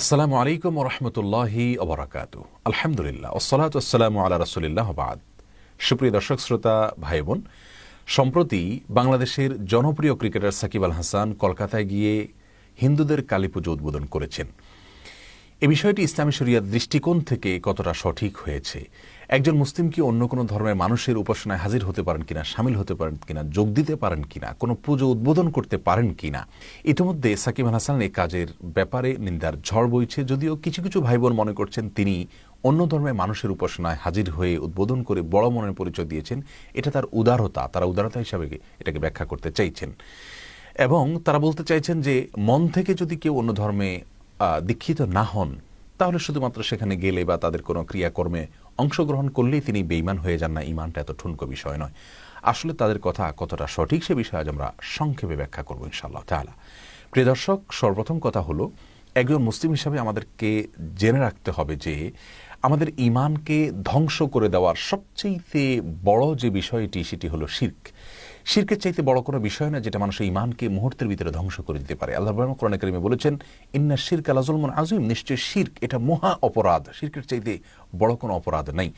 আসসালামু আলাইকুম রহমতুল্লাহি অবরাকাত আলহামদুলিল্লাহ ওসলাত আসসালামু আলা রসুলিল্লাহ বাদ। সুপ্রিয় দর্শক, শ্রোতা ভাই বোন সম্প্রতি বাংলাদেশের জনপ্রিয় ক্রিকেটার সাকিব আল হাসান কলকাতায় গিয়ে হিন্দুদের কালী পুজো উদ্বোধন করেছেন। এ বিষয়টি ইসলামী শরিয়ার দৃষ্টিকোণ থেকে কতটা সঠিক হয়েছে একজন মুসলিম কি অন্য কোনো ধর্মের মানুষের উপাসনায় হাজির হতে পারেন কিনা, সামিল হতে পারেন কিনা, যোগ দিতে পারেন কিনা, কোনো পুজো উদ্বোধন করতে পারেন কিনা? ইতিমধ্যে সাকিব আল হাসান এই কাজের ব্যাপারে নিন্দার ঝড় বইছে, যদিও কিছু কিছু ভাই বোন মনে করছেন তিনি অন্য ধর্মের মানুষের উপাসনায় হাজির হয়ে উদ্বোধন করে বড় মনের পরিচয় দিয়েছেন। এটা তার উদারতা, তারা উদারতা হিসাবে এটাকে ব্যাখ্যা করতে চাইছেন। এবং তারা বলতে চাইছেন যে, মন থেকে যদি কেউ অন্য ধর্মে দীক্ষিত না হন, তাহলে শুধুমাত্র সেখানে গেলে বা তাদের কোনো ক্রিয়াকর্মে অংশগ্রহণ করলেই তিনি বেইমান হয়ে যান না ইমানটা এত ঠুনকো বিষয় নয়। আসলে তাদের কথা কতটা সঠিক সে বিষয়ে আজ আমরা সংক্ষেপে ব্যাখ্যা করব ইনশাআল্লাহ তালা প্রিয় দর্শক, সর্বপ্রথম কথা হলো, একজন মুসলিম হিসাবে আমাদেরকে জেনে রাখতে হবে যে, আমাদের ইমানকে ধ্বংস করে দেওয়ার সবচেয়ে বড় যে বিষয়টি, সেটি হলো শির্ক। শিরকের চাইতে বড় কোনো বিষয় না যেটা মানুষের ইমানকে মুহূর্তের ভিতরে ধ্বংস করে দিতে পারে। আল্লাহ কোরআন করিমে বলেছেন, ইন্না শির্ক আলাজুলমন আজিম নিশ্চয় শির্ক এটা মহা অপরাধ। শির্কের চাইতে বড় কোনো অপরাধ নেই।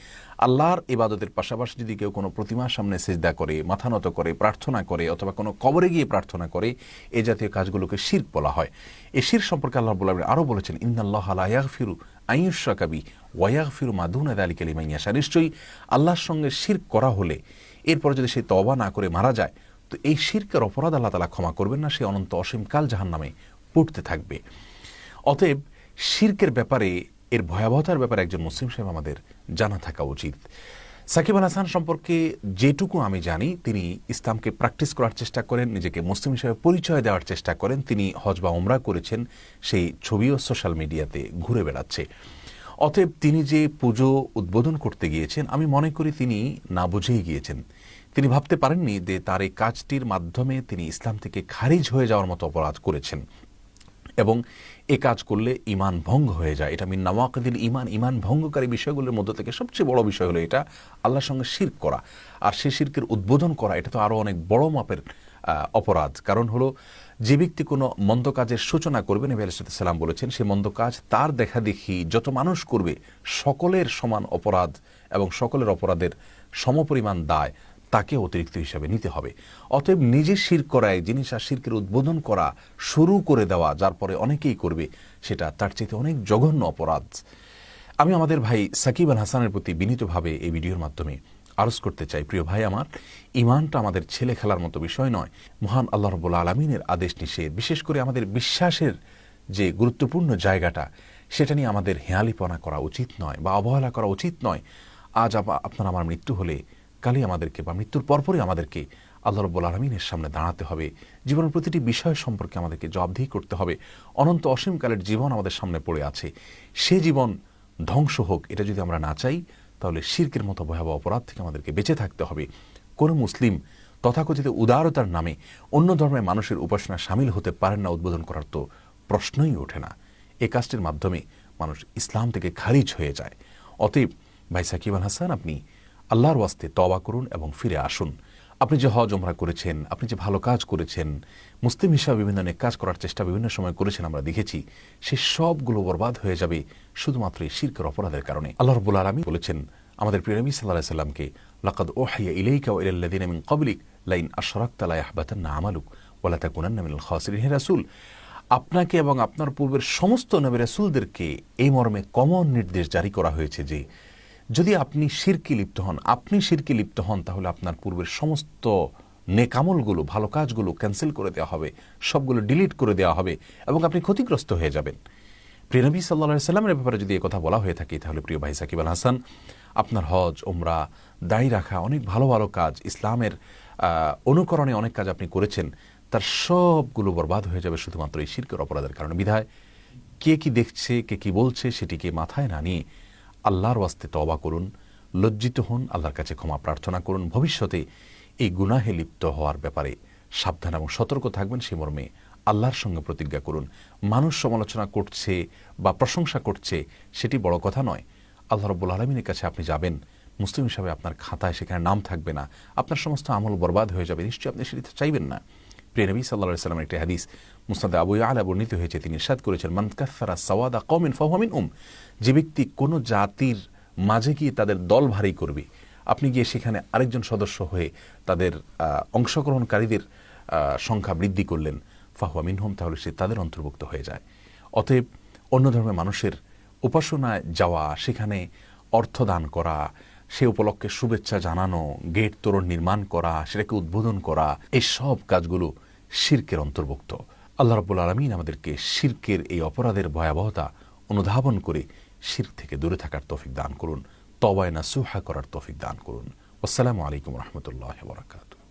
আল্লাহর ইবাদতের পাশাপাশি যদি কেউ কোনো প্রতিমার সামনে সেজদা করে, মাথা নত করে, প্রার্থনা করে অথবা কোনো কবরে গিয়ে প্রার্থনা করে, এ জাতীয় কাজগুলোকে শির্ক বলা হয়। এই শির সম্পর্কে আল্লাহ বলা আরও বলেছেন ইন্দাল্লাহ আলাহ ফিরু আইয়ুসা কাবি ওয়াইয়াগ ফিরু মাদুন আলী কালিমাইয়াশা নিশ্চয়ই আল্লাহর সঙ্গে শির করা হলে এরপর যদি সে তবা না করে মারা যায়, তো এই শিরকের অপরাধ আল্লাহ তালা ক্ষমা করবেন না, সে অনন্ত অসীমকাল জাহান নামে পড়তে থাকবে। অতএব শির্কের ব্যাপারে, এর ভয়াবহতার ব্যাপারে একজন মুসলিম সাহেব আমাদের জানা থাকা উচিত। সাকিব আল হাসান সম্পর্কে যেটুকু আমি জানি, তিনি ইসলামকে প্র্যাকটিস করার চেষ্টা করেন, নিজেকে মুসলিম হিসেবে পরিচয় দেওয়ার চেষ্টা করেন, তিনি হজ বা ওমরা করেছেন, সেই ছবিও সোশ্যাল মিডিয়াতে ঘুরে বেড়াচ্ছে। অতএব তিনি যে পুজো উদ্বোধন করতে গিয়েছেন, আমি মনে করি তিনি না বুঝেই গিয়েছেন। তিনি ভাবতে পারেননি যে তার এই কাজটির মাধ্যমে তিনি ইসলাম থেকে খারিজ হয়ে যাওয়ার মতো অপরাধ করেছেন এবং এ কাজ করলে ইমান ভঙ্গ হয়ে যায়। এটা মিন নওয়াকদিল ইমান। ইমান ভঙ্গকারী বিষয়গুলোর মধ্যে থেকে সবচেয়ে বড় বিষয় হলো এটা, আল্লাহর সঙ্গে শির্ক করা। আর সে শির্কের উদ্বোধন করা, এটা তো আরও অনেক বড় মাপের অপরাধ। কারণ হলো, যে ব্যক্তি কোনো মন্দ কাজের সূচনা করবে, নবী আলাইসাল্লাম বলেছেন, সে মন্দ কাজ তার দেখা দেখি যত মানুষ করবে, সকলের সমান অপরাধ এবং সকলের অপরাধের সমপরিমাণ দায় তাকে অতিরিক্ত হিসাবে নিতে হবে। অতএব নিজে শির করায়, জিনিস আর শিরকের উদ্বোধন করা শুরু করে দেওয়া, যার পরে অনেকেই করবে, সেটা তার চাইতে অনেক জঘন্য অপরাধ। আমি আমাদের ভাই সাকিব আল হাসানের প্রতি বিনীতভাবে এই ভিডিওর মাধ্যমে আরজ করতে চাই, প্রিয় ভাই আমার। ইমানটা আমাদের ছেলে খেলার মতো বিষয় নয়। মহান আল্লাহ রবুল্লা আলমিনের আদেশ নিষেধ। বিশেষ করে আমাদের বিশ্বাসের যে গুরুত্বপূর্ণ জায়গাটা, সেটা নিয়ে আমাদের হেয়ালিপনা করা উচিত নয় বা অবহেলা করা উচিত নয়। আজ আপনার আমার মৃত্যু হলে, কালই আমাদেরকে বা মৃত্যুর পরপরই আমাদেরকে আল্লাহ রব্বুল আলমিনের সামনে দাঁড়াতে হবে। জীবনের প্রতিটি বিষয় সম্পর্কে আমাদেরকে জবাবদিহি করতে হবে। অনন্ত অসীমকালের জীবন আমাদের সামনে পড়ে আছে। সে জীবন ধ্বংস হোক, এটা যদি আমরা না চাই তাহলে শির্কের মতো ভয়াবহ অপরাধ থেকে আমাদেরকে বেঁচে থাকতে হবে। কোনো মুসলিম তথাকথিত উদারতার নামে অন্য ধর্মের মানুষের উপাসনা সামিল হতে পারেন না উদ্বোধন করার তো প্রশ্নই ওঠে না। এ কাজটির মাধ্যমে মানুষ ইসলাম থেকে খারিজ হয়ে যায়। অতএব ভাই সাকিব আল হাসান, আপনি আল্লাহর ওয়াস্তে তবা করুন এবং ফিরে আসুন। আপনি যে হজ ওমরা করেছেন, আপনি যে ভালো কাজ করেছেন, মুসলিম হিসাবে বিভিন্ন অনেক কাজ করার চেষ্টা বিভিন্ন সময় করেছেন আমরা দেখেছি, সে সবগুলো বরবাদ হয়ে যাবে শুধুমাত্র এই শির্কের অপরাধের কারণে। আল্লাহ রবুল আলমী বলেছেন, আমাদের প্রিয় নবী সাল্লাহ সাল্লামকে লাকাদ ওহাইয়া ইলাইকা ইলাল্লাদিন মিন ক্বাবলিক, লাইন আশরাকতা লা ইয়াহবাতান্না আমালুক ওয়ালা তাকুনান্না মিনাল খাসিরিন. হে রাসূল, আপনাকে এবং আপনার পূর্বের সমস্ত নবী রাসূলদেরকে এই মর্মে কমন নির্দেশ জারি করা হয়েছে যে যদি আপনি শিরকি লিপ্ত হন, আপনি শিরকি লিপ্ত হন, তাহলে আপনার পূর্বের সমস্ত নেকামলগুলো, ভালো কাজগুলো ক্যান্সেল করে দেওয়া হবে, সবগুলো ডিলিট করে দেওয়া হবে এবং আপনি ক্ষতিগ্রস্ত হয়ে যাবেন। প্রিয়নবী সাল্লা সাল্লামের ব্যাপারে যদি কথা বলা হয়ে থাকে, তাহলে প্রিয় ভাই সাকিব আল হাসান, আপনার হজ ওমরা দায়ী রাখা, অনেক ভালো ভালো কাজ, ইসলামের অনুকরণে অনেক কাজ আপনি করেছেন, তার সবগুলো বরবাদ হয়ে যাবে শুধুমাত্র এই শির্কের অপরাধের কারণে। বিধায় কে কি দেখছে, কে কি বলছে, সেটিকে মাথায় না নিয়ে আল্লাহর ওয়াস্তে তবা করুন, লজ্জিত হন, আল্লাহর কাছে ক্ষমা প্রার্থনা করুন। ভবিষ্যতে এই গুনাহে লিপ্ত হওয়ার ব্যাপারে সাবধান এবং সতর্ক থাকবেন সে মর্মে আল্লাহর সঙ্গে প্রতিজ্ঞা করুন। মানুষ সমালোচনা করছে বা প্রশংসা করছে, সেটি বড় কথা নয়। আল্লাহ রব্বুল আলমিনের কাছে আপনি যাবেন, মুসলিম হিসাবে আপনার খাতায় সেখানে নাম থাকবে না। আপনার সমস্ত আমল বরবাদ হয়ে যাবে, নিশ্চয়ই আপনি সেটি চাইবেন না। প্রিয় নবী সাল্লাহ সাল্লামের একটি হাদিস মুস্তাদ আবু আলা বর্ণিত হয়েছে, তিনি সাদ করেছেন মানকাফারা সওয়াদা কমিন ফাহমিন উম যে ব্যক্তি কোনো জাতির মাঝে গিয়ে তাদের দল ভারী করবে, আপনি গিয়ে সেখানে আরেকজন সদস্য হয়ে তাদের অংশগ্রহণকারীদের সংখ্যা বৃদ্ধি করলেন, ফাহুয়া মিনহুম, তাহলে সে তাদের অন্তর্ভুক্ত হয়ে যায়। অতএব অন্য ধর্মের মানুষের উপাসনায় যাওয়া, সেখানে অর্থ দান করা, সে উপলক্ষে শুভেচ্ছা জানানো গেট তোরণ নির্মাণ করা, সেটাকে উদ্বোধন করা এই সব কাজগুলো শির্কের অন্তর্ভুক্ত। আল্লাহ রব্বুল আলমিন আমাদেরকে শির্কের এই অপরাধের ভয়াবহতা অনুধাবন করে শির্ক থেকে দূরে থাকার তৌফিক দান করুন তবায় না সুহা করার তৌফিক দান করুন। আসসালামু আলাইকুম রহমতুল্লাহ বরাকাতু